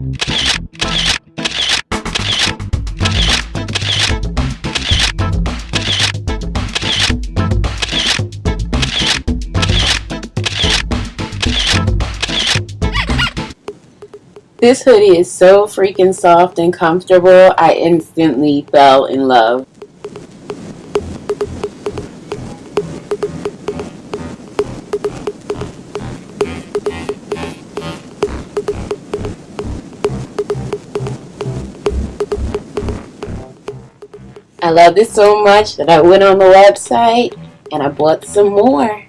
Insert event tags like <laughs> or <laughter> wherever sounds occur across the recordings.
This hoodie is so freaking soft and comfortable, I instantly fell in love. I love this so much that I went on the website and I bought some more.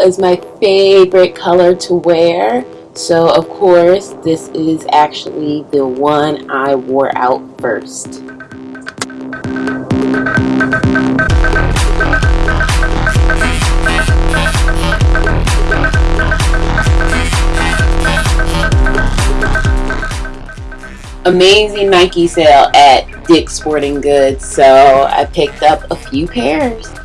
Is my favorite color to wear. So of course, this is actually the one I wore out first. Amazing Nike sale at Dick's Sporting Goods, so I picked up a few pairs.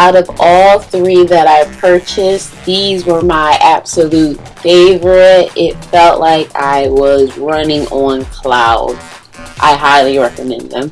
Out of all three that I purchased, these were my absolute favorite. It felt like I was running on clouds. I highly recommend them.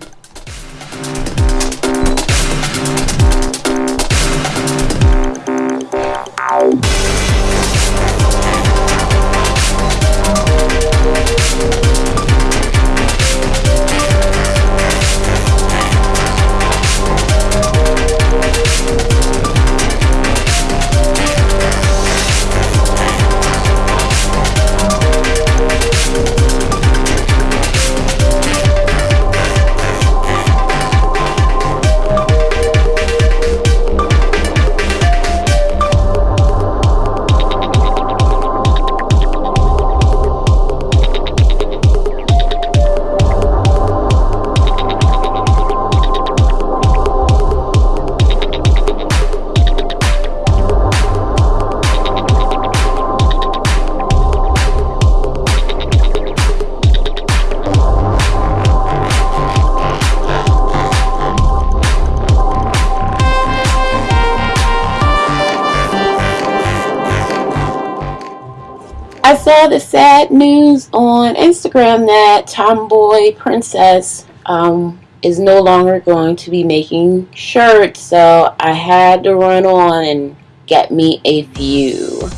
Saw the sad news on Instagram that Tomboy Princess um, is no longer going to be making shirts, so I had to run on and get me a few.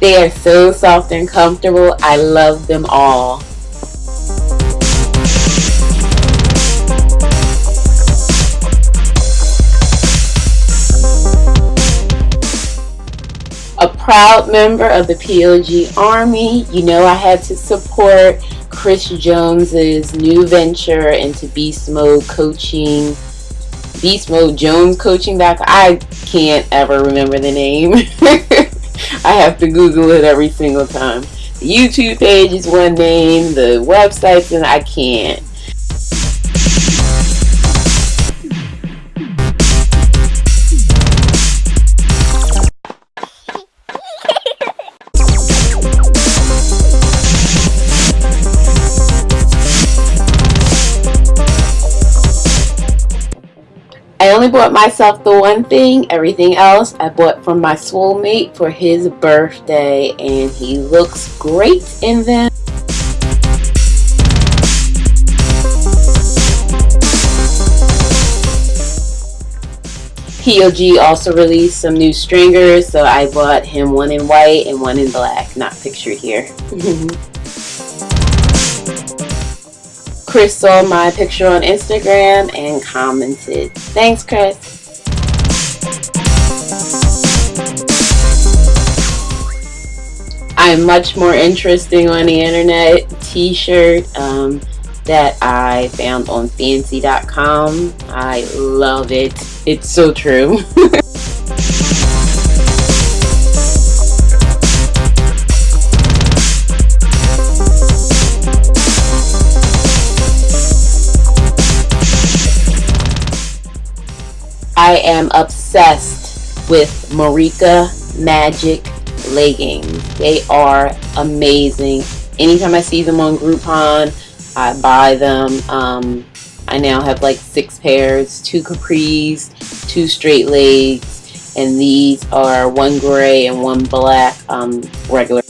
They are so soft and comfortable. I love them all. A proud member of the POG Army, you know I had to support Chris Jones's new venture into beast mode coaching. Beast mode Jones coaching. I can't ever remember the name. <laughs> I have to Google it every single time. The YouTube page is one name, the websites, and I can't. Only bought myself the one thing. Everything else I bought from my soulmate for his birthday. And he looks great in them. PLG also released some new stringers, so I bought him one in white and one in black, not pictured here. <laughs> Chris saw my picture on Instagram and commented. Thanks, Chris. I'm much more interesting on the internet t-shirt um, that I found on fancy.com. I love it. It's so true. <laughs> I am obsessed with Marika Magic leggings. They are amazing. Anytime I see them on Groupon, I buy them. Um, I now have like six pairs, two capris, two straight legs, and these are one gray and one black um, regular.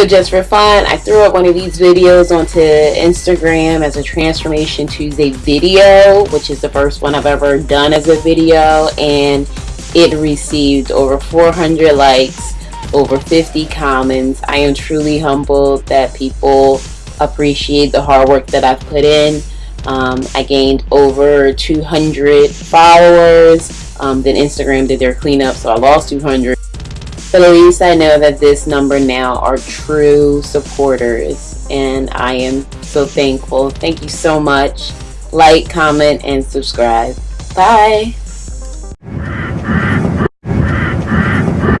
So just for fun, I threw up one of these videos onto Instagram as a Transformation Tuesday video, which is the first one I've ever done as a video, and it received over 400 likes, over 50 comments. I am truly humbled that people appreciate the hard work that I've put in. Um, I gained over 200 followers. Um, then Instagram did their cleanup, so I lost 200. But at least I know that this number now are true supporters and I am so thankful. Thank you so much. Like, comment, and subscribe. Bye.